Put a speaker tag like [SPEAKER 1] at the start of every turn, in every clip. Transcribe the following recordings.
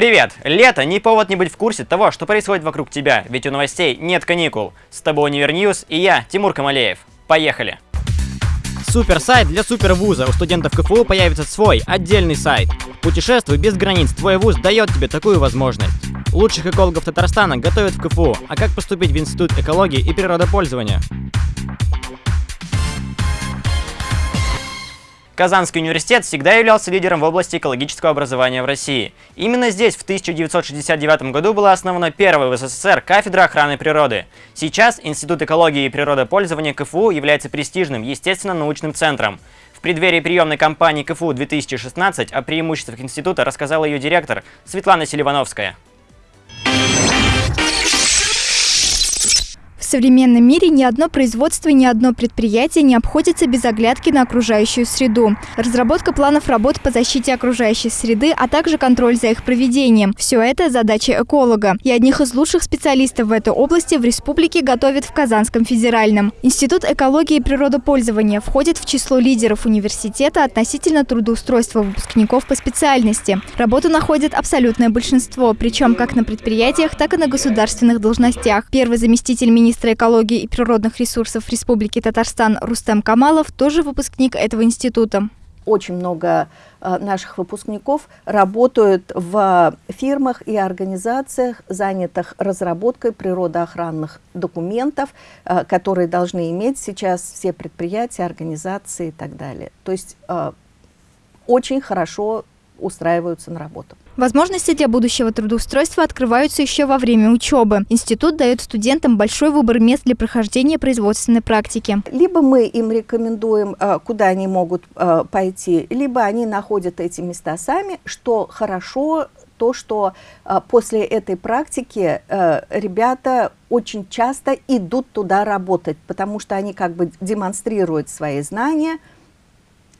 [SPEAKER 1] Привет! Лето не повод не быть в курсе того, что происходит вокруг тебя, ведь у новостей нет каникул. С тобой UniverNews и я, Тимур Камалеев. Поехали! Супер сайт для супер вуза. У студентов КФУ появится свой отдельный сайт. Путешествуй без границ. Твой вуз дает тебе такую возможность. Лучших экологов Татарстана готовят в КФУ. А как поступить в Институт экологии и природопользования? Казанский университет всегда являлся лидером в области экологического образования в России. Именно здесь в 1969 году была основана первая в СССР кафедра охраны природы. Сейчас Институт экологии и природопользования КФУ является престижным естественно-научным центром. В преддверии приемной кампании КФУ 2016 о преимуществах института рассказала ее директор Светлана Селивановская.
[SPEAKER 2] Современном мире ни одно производство ни одно предприятие не обходится без оглядки на окружающую среду. Разработка планов работ по защите окружающей среды, а также контроль за их проведением – все это задача эколога. И одних из лучших специалистов в этой области в республике готовят в Казанском федеральном. Институт экологии и природопользования входит в число лидеров университета относительно трудоустройства выпускников по специальности. Работу находит абсолютное большинство, причем как на предприятиях, так и на государственных должностях. Первый заместитель министра министра экологии и природных ресурсов Республики Татарстан Рустем Камалов тоже выпускник этого института.
[SPEAKER 3] Очень много э, наших выпускников работают в фирмах и организациях, занятых разработкой природоохранных документов, э, которые должны иметь сейчас все предприятия, организации и так далее. То есть э, очень хорошо устраиваются на работу.
[SPEAKER 2] Возможности для будущего трудоустройства открываются еще во время учебы. Институт дает студентам большой выбор мест для прохождения производственной практики.
[SPEAKER 3] Либо мы им рекомендуем, э, куда они могут э, пойти, либо они находят эти места сами, что хорошо то, что э, после этой практики ребята очень часто идут туда работать, потому что они как бы демонстрируют свои знания,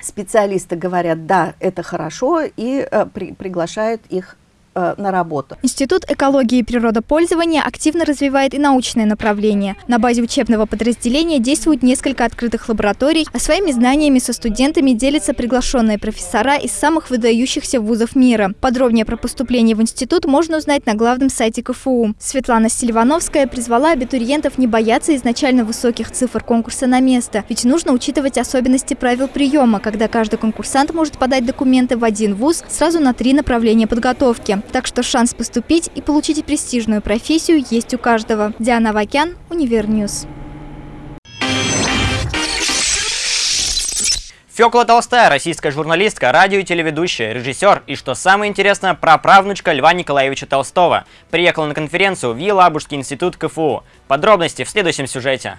[SPEAKER 3] специалисты говорят, да, это хорошо, и э, при, приглашают их Э, на работу.
[SPEAKER 2] Институт экологии и природопользования активно развивает и научное направление. На базе учебного подразделения действуют несколько открытых лабораторий, а своими знаниями со студентами делятся приглашенные профессора из самых выдающихся вузов мира. Подробнее про поступление в институт можно узнать на главном сайте КФУ. Светлана Сильвановская призвала абитуриентов не бояться изначально высоких цифр конкурса на место, ведь нужно учитывать особенности правил приема, когда каждый конкурсант может подать документы в один вуз сразу на три направления подготовки. Так что шанс поступить и получить престижную профессию есть у каждого. Диана Вакян, UniverNews.
[SPEAKER 1] Фёкла Толстая, российская журналистка, радио и телеведущая, режиссер и, что самое интересное, праправнучка Льва Николаевича Толстого. Приехала на конференцию в Елабужский институт КФУ. Подробности в следующем сюжете.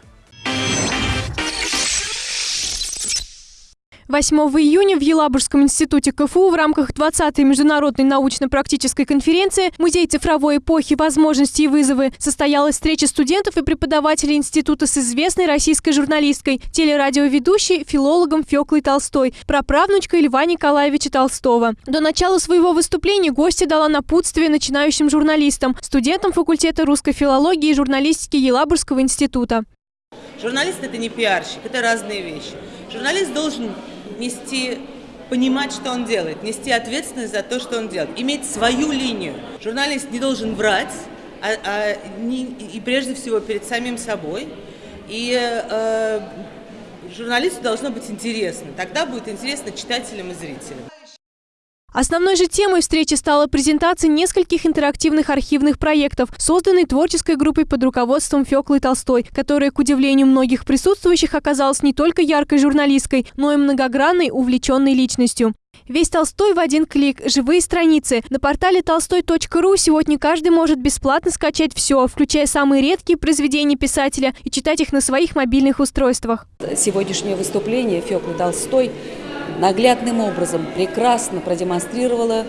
[SPEAKER 4] 8 июня в Елабужском институте КФУ в рамках 20-й международной научно-практической конференции «Музей цифровой эпохи. Возможности и вызовы» состоялась встреча студентов и преподавателей института с известной российской журналисткой, телерадиоведущей, филологом Феклой Толстой, праправнучкой Льва Николаевича Толстого. До начала своего выступления гостья дала напутствие начинающим журналистам, студентам факультета русской филологии и журналистики Елабужского института.
[SPEAKER 5] Журналист – это не пиарщик, это разные вещи. Журналист должен нести понимать, что он делает, нести ответственность за то, что он делает, иметь свою линию. Журналист не должен врать, а, а не, и прежде всего перед самим собой. И э, журналисту должно быть интересно. Тогда будет интересно читателям и зрителям.
[SPEAKER 4] Основной же темой встречи стала презентация нескольких интерактивных архивных проектов, созданной творческой группой под руководством Феклы Толстой, которая, к удивлению многих присутствующих, оказалась не только яркой журналисткой, но и многогранной, увлеченной личностью. Весь Толстой в один клик. Живые страницы. На портале толстой.ру сегодня каждый может бесплатно скачать все, включая самые редкие произведения писателя и читать их на своих мобильных устройствах.
[SPEAKER 6] Сегодняшнее выступление Феклы Толстой наглядным образом прекрасно продемонстрировала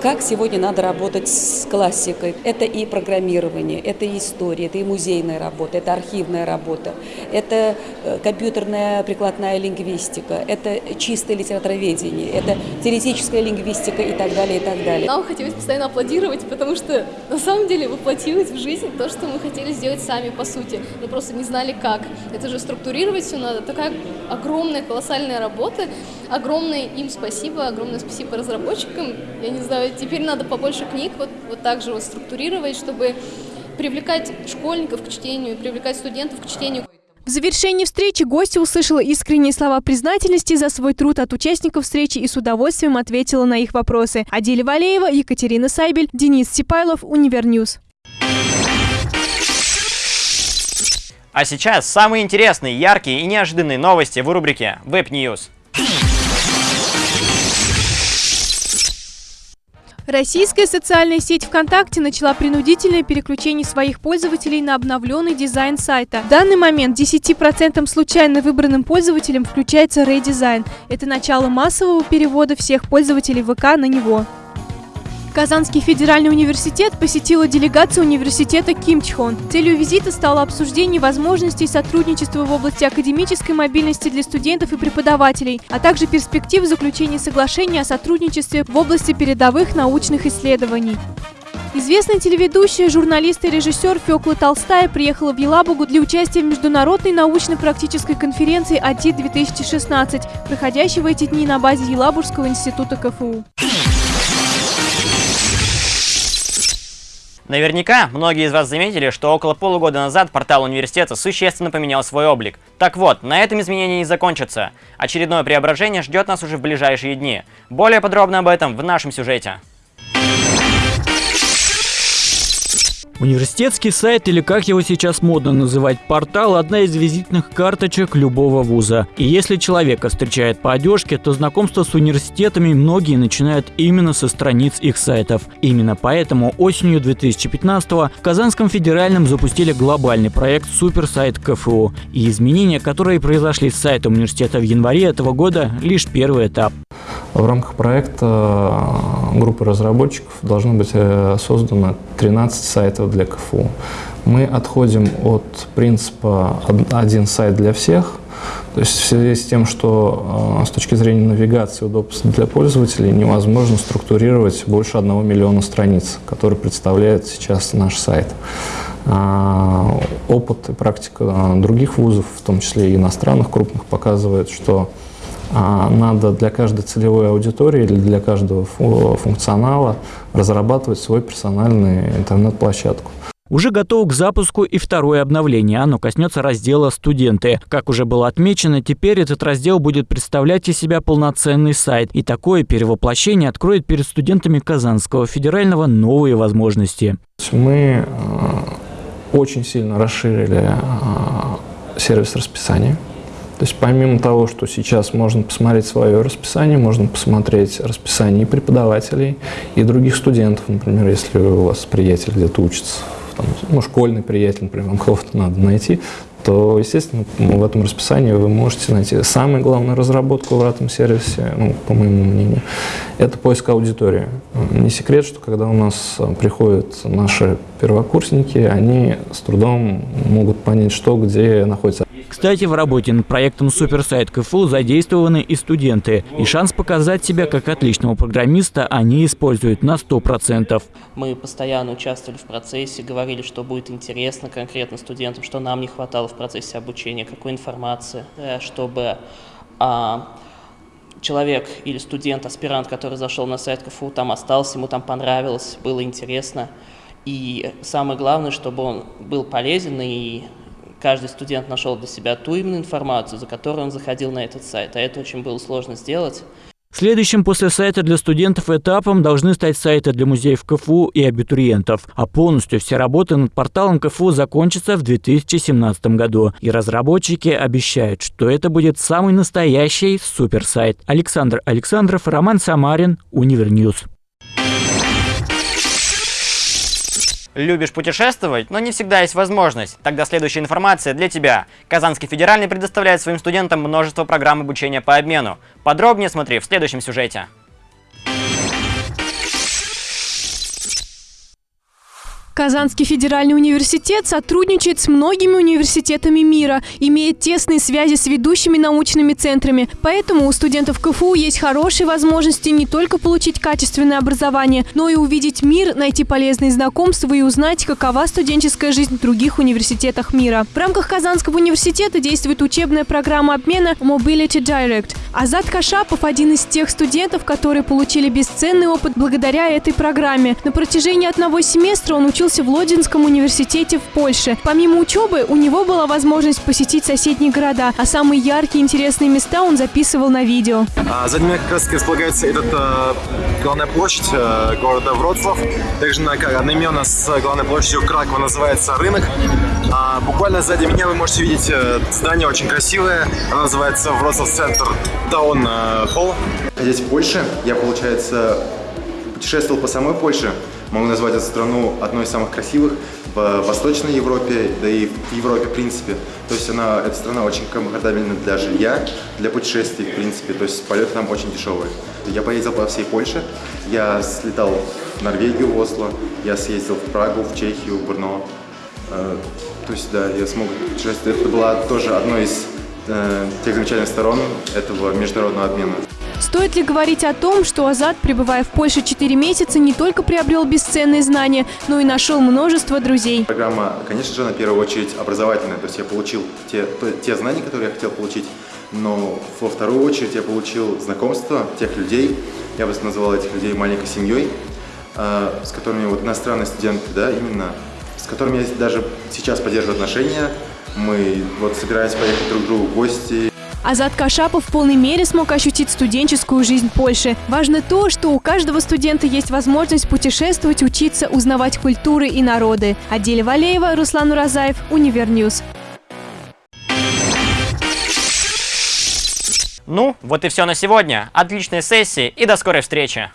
[SPEAKER 6] как сегодня надо работать с классикой. Это и программирование, это и история, это и музейная работа, это архивная работа, это э, компьютерная прикладная лингвистика, это чистое литературоведение, это теоретическая лингвистика и так далее, и так далее.
[SPEAKER 7] Нам хотелось постоянно аплодировать, потому что на самом деле воплотилось в жизнь то, что мы хотели сделать сами по сути. Мы просто не знали как. Это же структурировать все надо. Такая огромная, колоссальная работа. Огромное им спасибо, огромное спасибо разработчикам. Я не знаю, знаю, теперь надо побольше книг вот, вот так же вот структурировать, чтобы привлекать школьников к чтению, привлекать студентов к чтению.
[SPEAKER 4] В завершении встречи гости услышала искренние слова признательности за свой труд от участников встречи и с удовольствием ответила на их вопросы. Адиля Валеева, Екатерина Сайбель, Денис Сипайлов, UniverNews.
[SPEAKER 1] А сейчас самые интересные, яркие и неожиданные новости в рубрике Web News.
[SPEAKER 4] Российская социальная сеть ВКонтакте начала принудительное переключение своих пользователей на обновленный дизайн сайта. В данный момент 10% случайно выбранным пользователям включается редизайн. Это начало массового перевода всех пользователей ВК на него. Казанский федеральный университет посетила делегация университета Кимчхон. Целью визита стало обсуждение возможностей сотрудничества в области академической мобильности для студентов и преподавателей, а также перспектив заключения соглашения о сотрудничестве в области передовых научных исследований. Известная телеведущая, журналист и режиссер Фёкла Толстая приехала в Елабугу для участия в международной научно-практической конференции АТИ-2016, проходящей в эти дни на базе Елабужского института КФУ.
[SPEAKER 1] Наверняка многие из вас заметили, что около полугода назад портал университета существенно поменял свой облик. Так вот, на этом изменения не закончатся. Очередное преображение ждет нас уже в ближайшие дни. Более подробно об этом в нашем сюжете.
[SPEAKER 8] Университетский сайт, или как его сейчас модно называть, портал – одна из визитных карточек любого вуза. И если человека встречает по одежке, то знакомство с университетами многие начинают именно со страниц их сайтов. Именно поэтому осенью 2015-го в Казанском федеральном запустили глобальный проект «Суперсайт КФУ». И изменения, которые произошли с сайтом университета в январе этого года – лишь первый этап.
[SPEAKER 9] В рамках проекта э, группы разработчиков должно быть э, создано 13 сайтов для КФУ. Мы отходим от принципа «один сайт для всех», то есть в связи с тем, что э, с точки зрения навигации удобства для пользователей невозможно структурировать больше одного миллиона страниц, которые представляет сейчас наш сайт. А, опыт и практика других вузов, в том числе и иностранных крупных, показывает, что а надо для каждой целевой аудитории или для каждого функционала разрабатывать свой персональный интернет-площадку.
[SPEAKER 8] Уже готово к запуску и второе обновление. Оно коснется раздела «Студенты». Как уже было отмечено, теперь этот раздел будет представлять из себя полноценный сайт. И такое перевоплощение откроет перед студентами Казанского федерального новые возможности.
[SPEAKER 9] Мы э, очень сильно расширили э, сервис расписания. То есть помимо того, что сейчас можно посмотреть свое расписание, можно посмотреть расписание и преподавателей, и других студентов, например, если у вас приятель где-то учится, там, ну, школьный приятель, например, вам кого-то надо найти, то, естественно, в этом расписании вы можете найти самую главную разработку в этом сервисе, ну, по моему мнению, это поиск аудитории. Не секрет, что когда у нас приходят наши первокурсники, они с трудом могут понять, что где находится.
[SPEAKER 8] Кстати, в работе над проектом Суперсайт КФУ задействованы и студенты. И шанс показать себя как отличного программиста они используют на 100%.
[SPEAKER 10] Мы постоянно участвовали в процессе, говорили, что будет интересно конкретно студентам, что нам не хватало в процессе обучения, какой информации, э, чтобы а, человек или студент, аспирант, который зашел на сайт КФУ, там остался, ему там понравилось, было интересно. И самое главное, чтобы он был полезен и каждый студент нашел для себя ту именно информацию, за которую он заходил на этот сайт. А это очень было сложно сделать.
[SPEAKER 8] Следующим после сайта для студентов этапом должны стать сайты для музеев КФУ и абитуриентов. А полностью все работы над порталом КФУ закончатся в 2017 году. И разработчики обещают, что это будет самый настоящий суперсайт. Александр Александров, Роман Самарин, UniverNews.
[SPEAKER 1] Любишь путешествовать, но не всегда есть возможность. Тогда следующая информация для тебя. Казанский федеральный предоставляет своим студентам множество программ обучения по обмену. Подробнее смотри в следующем сюжете.
[SPEAKER 4] Казанский федеральный университет сотрудничает с многими университетами мира, имеет тесные связи с ведущими научными центрами. Поэтому у студентов КФУ есть хорошие возможности не только получить качественное образование, но и увидеть мир, найти полезные знакомства и узнать, какова студенческая жизнь в других университетах мира. В рамках Казанского университета действует учебная программа обмена Mobility Direct. Азат Кашапов – один из тех студентов, которые получили бесценный опыт благодаря этой программе. На протяжении одного семестра он учился учился в Лодинском университете в Польше. Помимо учебы, у него была возможность посетить соседние города, а самые яркие и интересные места он записывал на видео.
[SPEAKER 11] А, за ними как раз располагается этот э, главная площадь э, города Вроцлав. Также на, одноименно с главной площадью Кракова называется рынок. А, буквально сзади меня вы можете видеть э, здание очень красивое. Оно называется Вроцлав Центр Таун Холл. Здесь в Польше я, получается, путешествовал по самой Польше. Могу назвать эту страну одной из самых красивых в Восточной Европе, да и в Европе в принципе. То есть она, эта страна очень комфортабельна для жилья, для путешествий в принципе, то есть полеты там очень дешевые. Я поездил по всей Польше, я слетал в Норвегию, в Осло, я съездил в Прагу, в Чехию, в Брно. Э, то есть, да, я смог путешествовать. Это была тоже одной из э, тех замечательных сторон этого международного обмена.
[SPEAKER 4] Стоит ли говорить о том, что Азат, пребывая в Польше 4 месяца, не только приобрел бесценные знания, но и нашел множество друзей?
[SPEAKER 11] Программа, конечно же, на первую очередь образовательная. То есть я получил те, те знания, которые я хотел получить, но во вторую очередь я получил знакомство тех людей, я бы назвал этих людей маленькой семьей, а, с которыми вот иностранные студенты, да, именно, с которыми я даже сейчас поддерживаю отношения. Мы вот собираемся поехать друг к другу в гости,
[SPEAKER 4] Азат Кашапов в полной мере смог ощутить студенческую жизнь Польши. Важно то, что у каждого студента есть возможность путешествовать, учиться, узнавать культуры и народы. Аделя Валеева, Руслан Уразаев, Универньюз.
[SPEAKER 1] Ну, вот и все на сегодня. Отличной сессии и до скорой встречи!